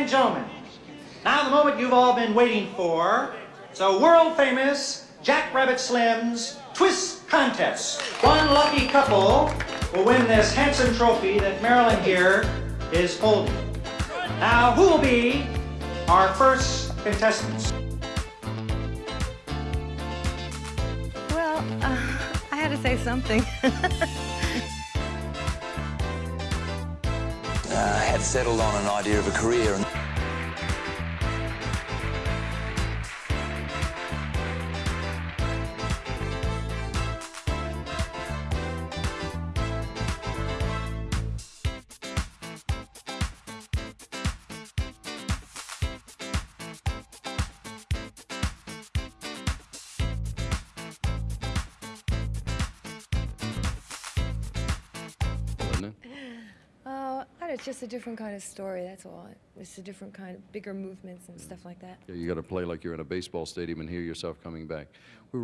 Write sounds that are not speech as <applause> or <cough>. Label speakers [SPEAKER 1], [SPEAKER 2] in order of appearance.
[SPEAKER 1] and gentlemen, now the moment you've all been waiting for. it's So world famous Jack Rabbit Slim's Twist Contest. One lucky couple will win this handsome trophy that Marilyn here is holding. Now, who will be our first contestants?
[SPEAKER 2] Well, uh, I had to say something. <laughs>
[SPEAKER 3] uh, had settled on an idea of a career.
[SPEAKER 2] It's just a different kind of story, that's all. It's a different kind of bigger movements and stuff like that.
[SPEAKER 4] Yeah, you got to play like you're in a baseball stadium and hear yourself coming back. We